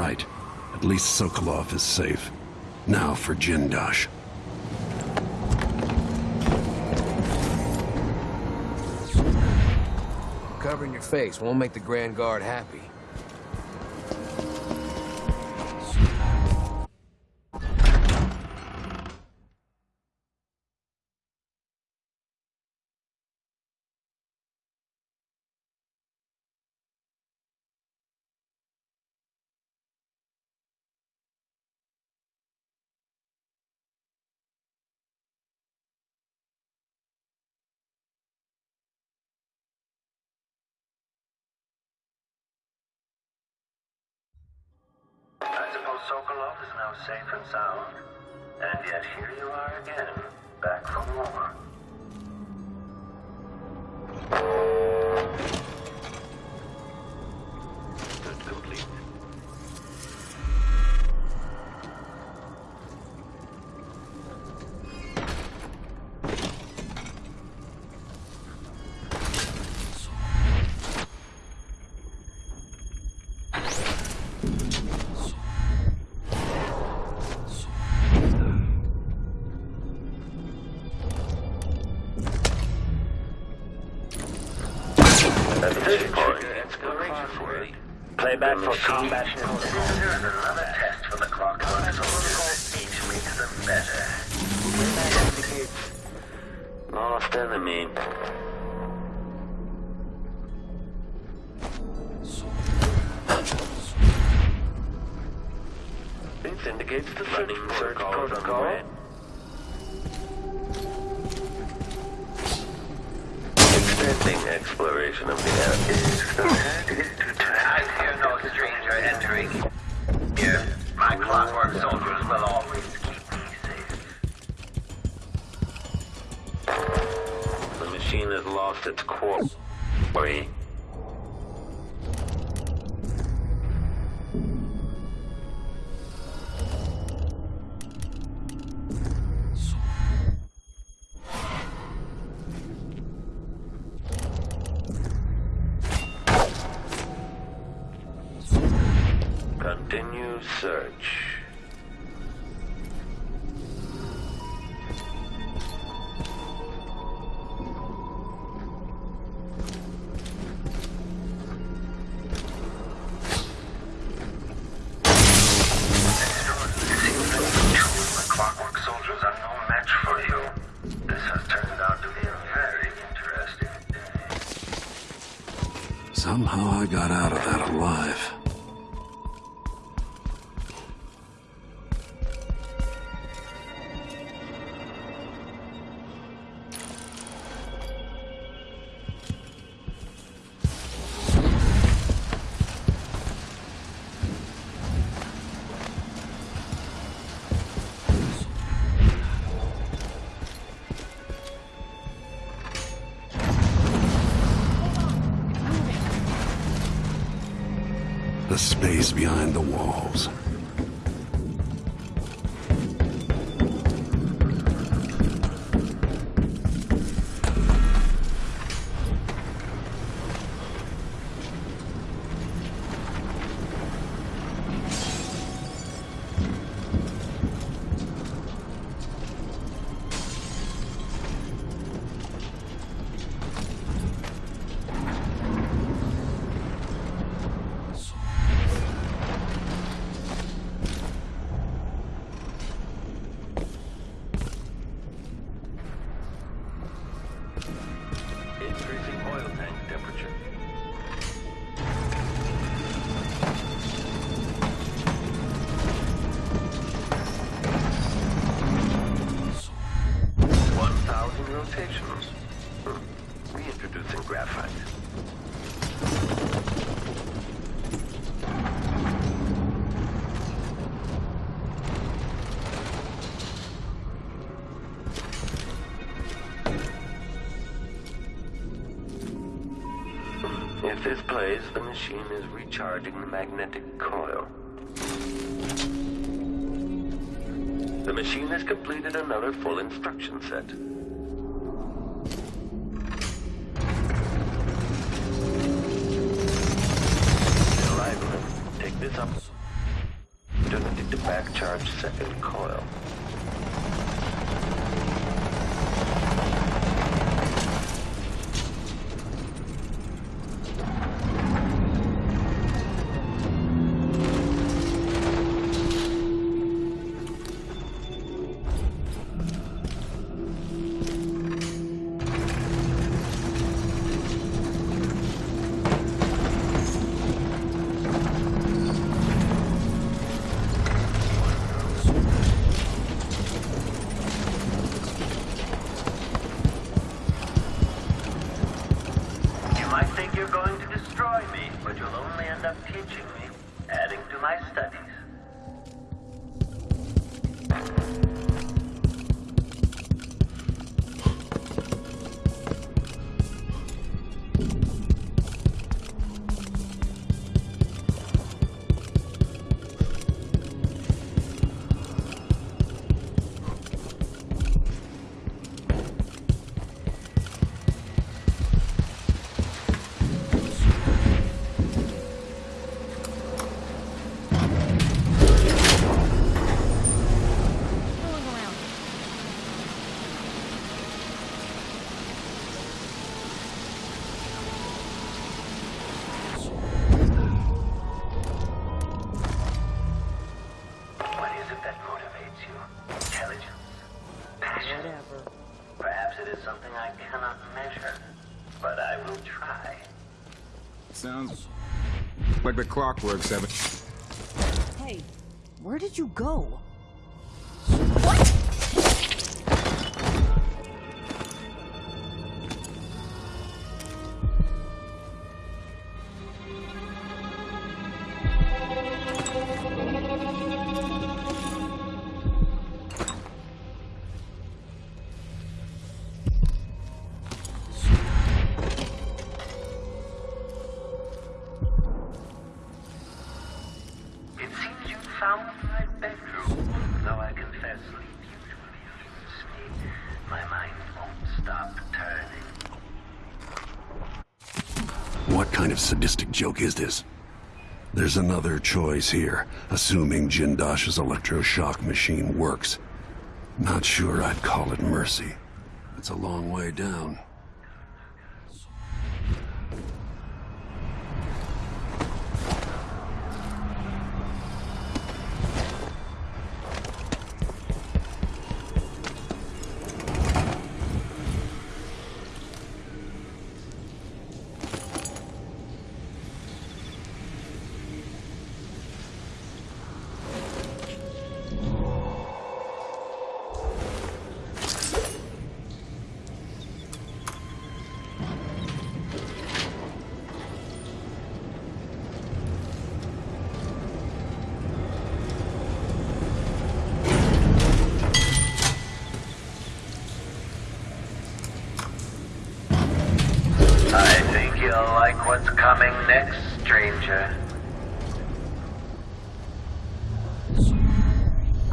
right. At least Sokolov is safe. Now for Jindosh. Covering your face won't make the Grand Guard happy. Sokolov is now safe and sound. And yet here you are again, back for more. Playback for combat. Here's another test for the clock soldiers. Each makes them better. Lost enemy. This indicates the running search protocol. Extending exploration of the area. Interesting day. Somehow I got out of that alive. The space behind the walls. Reintroducing graphite. If this plays, the machine is recharging the magnetic coil. The machine has completed another full instruction set. Like the clockwork seven. Hey, where did you go? My mind won't stop turning. What kind of sadistic joke is this? There's another choice here, assuming Jindosh's electroshock machine works. Not sure I'd call it mercy. It's a long way down. What's coming next, stranger.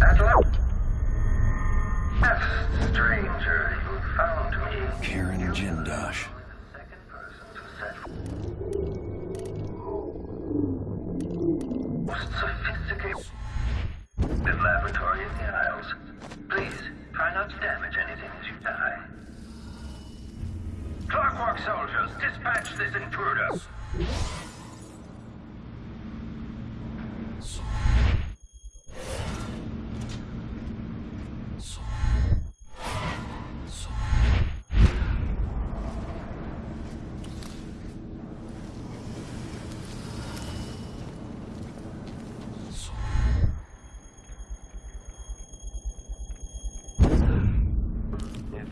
At last, stranger, you found me. Kirin Jindosh. Second person to set most sophisticated laboratory in the Isles. Please, try not to damage anything as you die. Clockwork soldiers, dispatch this intruder.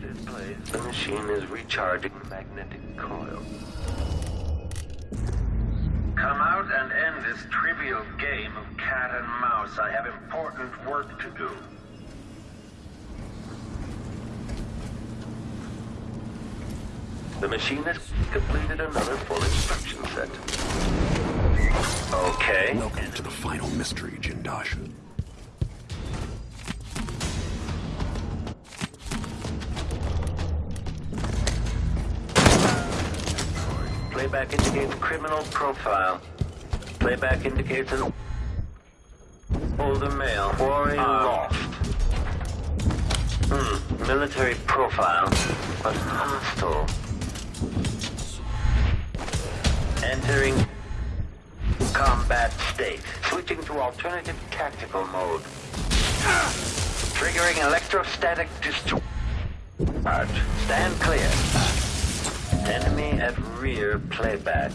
It plays, the machine is recharging the magnetic coil. Come out and end this trivial game of cat and mouse. I have important work to do. The machine has completed another full instruction set. Okay. Welcome to the final mystery, Jindosh. Playback indicates criminal profile. Playback indicates an Older male. Quarry lost. Hmm. Military profile, but hostile. Entering combat state. Switching to alternative tactical mode. Triggering electrostatic discharge. Stand clear. Enemy at rear playback.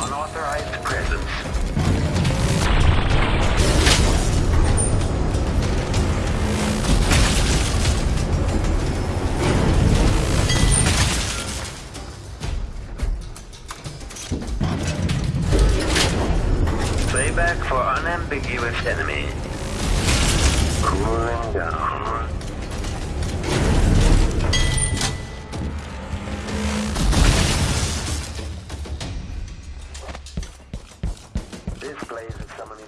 Unauthorized presence. Enemy. Cooling down. This blaze is summoning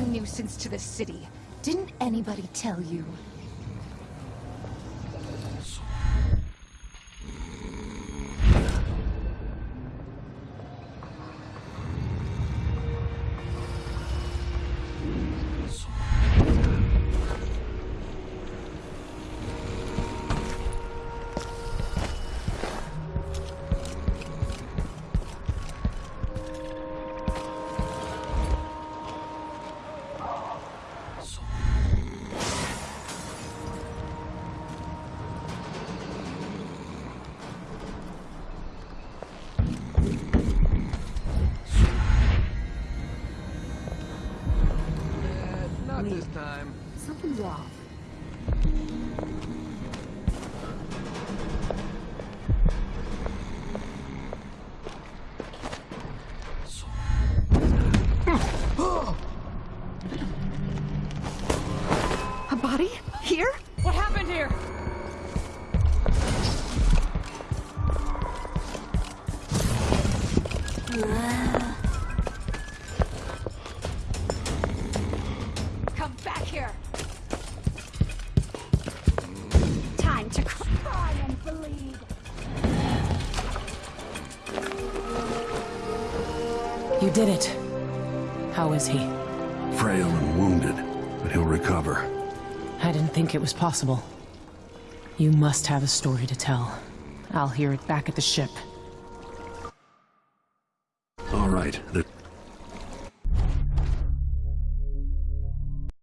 a nuisance to the city. Didn't anybody tell you? You did it. How is he? Frail and wounded, but he'll recover. I didn't think it was possible. You must have a story to tell. I'll hear it back at the ship. All right, the